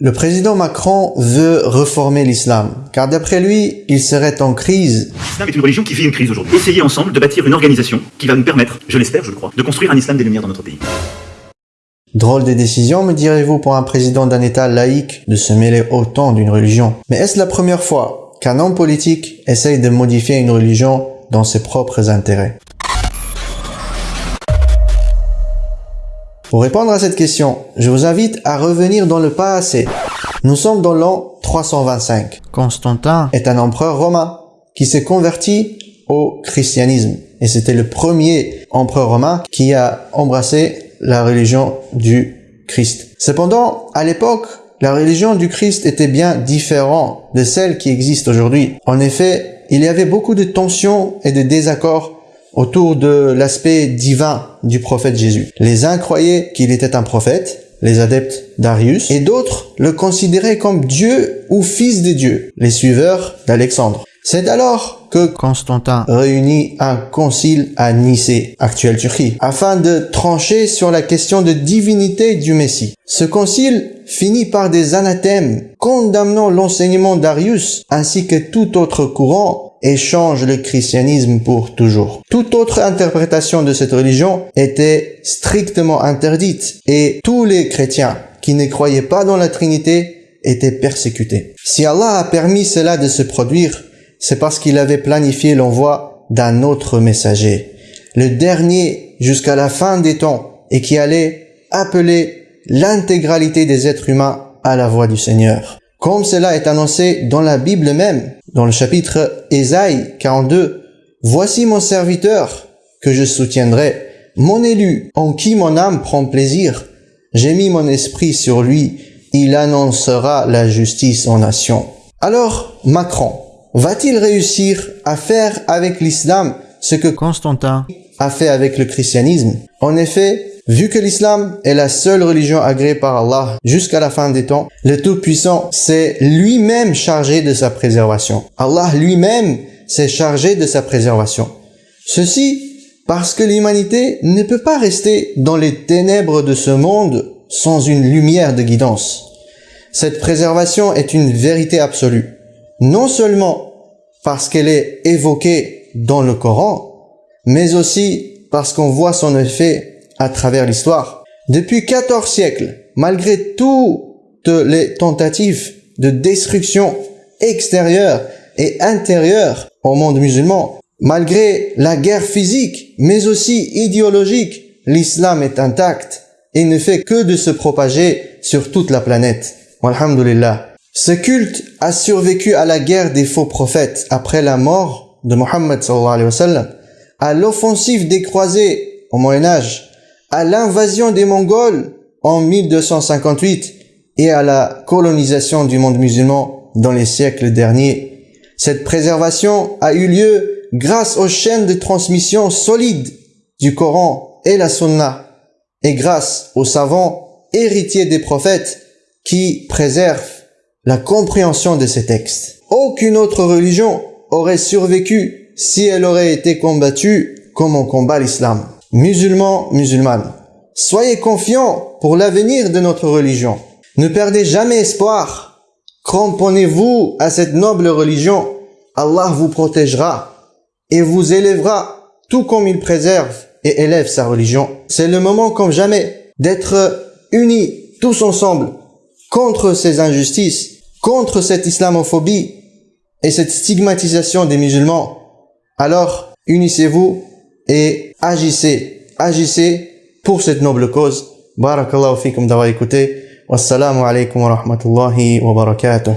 Le président Macron veut reformer l'islam, car d'après lui, il serait en crise. L'islam est une religion qui vit une crise aujourd'hui. Essayez ensemble de bâtir une organisation qui va nous permettre, je l'espère, je le crois, de construire un islam des lumières dans notre pays. Drôle de décision, me direz-vous, pour un président d'un État laïque de se mêler autant d'une religion. Mais est-ce la première fois qu'un homme politique essaye de modifier une religion dans ses propres intérêts? Pour répondre à cette question, je vous invite à revenir dans le passé. Nous sommes dans l'an 325. Constantin est un empereur romain qui s'est converti au christianisme. Et c'était le premier empereur romain qui a embrassé la religion du Christ. Cependant, à l'époque, la religion du Christ était bien différente de celle qui existe aujourd'hui. En effet, il y avait beaucoup de tensions et de désaccords autour de l'aspect divin du prophète Jésus. Les uns croyaient qu'il était un prophète, les adeptes d'Arius, et d'autres le considéraient comme Dieu ou fils de Dieu, les suiveurs d'Alexandre. C'est alors que Constantin réunit un concile à Nicée, actuelle Turquie, afin de trancher sur la question de divinité du Messie. Ce concile finit par des anathèmes condamnant l'enseignement d'Arius ainsi que tout autre courant et change le christianisme pour toujours. Toute autre interprétation de cette religion était strictement interdite et tous les chrétiens qui ne croyaient pas dans la Trinité étaient persécutés. Si Allah a permis cela de se produire, c'est parce qu'il avait planifié l'envoi d'un autre messager, le dernier jusqu'à la fin des temps et qui allait appeler l'intégralité des êtres humains à la voix du Seigneur. Comme cela est annoncé dans la Bible même, dans le chapitre Ésaïe 42, Voici mon serviteur que je soutiendrai, mon élu en qui mon âme prend plaisir. J'ai mis mon esprit sur lui, il annoncera la justice en nation. Alors, Macron, va-t-il réussir à faire avec l'islam ce que Constantin a fait avec le christianisme? En effet, Vu que l'islam est la seule religion agréée par Allah jusqu'à la fin des temps, le Tout-Puissant s'est lui-même chargé de sa préservation. Allah lui-même s'est chargé de sa préservation. Ceci parce que l'humanité ne peut pas rester dans les ténèbres de ce monde sans une lumière de guidance. Cette préservation est une vérité absolue, non seulement parce qu'elle est évoquée dans le Coran, mais aussi parce qu'on voit son effet à travers l'histoire. Depuis 14 siècles, malgré toutes les tentatives de destruction extérieure et intérieure au monde musulman, malgré la guerre physique, mais aussi idéologique, l'islam est intact et ne fait que de se propager sur toute la planète. Alhamdulillah. Ce culte a survécu à la guerre des faux prophètes après la mort de Mohammed sallallahu alayhi wa à l'offensive des croisés au Moyen Âge, à l'invasion des Mongols en 1258 et à la colonisation du monde musulman dans les siècles derniers. Cette préservation a eu lieu grâce aux chaînes de transmission solides du Coran et la Sunna et grâce aux savants héritiers des prophètes qui préservent la compréhension de ces textes. Aucune autre religion aurait survécu si elle aurait été combattue comme on combat l'islam. Musulmans, musulmanes, soyez confiants pour l'avenir de notre religion. Ne perdez jamais espoir. Cramponnez-vous à cette noble religion. Allah vous protégera et vous élèvera tout comme il préserve et élève sa religion. C'est le moment comme jamais d'être unis tous ensemble contre ces injustices, contre cette islamophobie et cette stigmatisation des musulmans. Alors, unissez-vous et agissez, agissez pour cette noble cause. Barakallahu fikum d'avoir écouté. Wassalamu alaikum wa rahmatullahi wa barakatuh.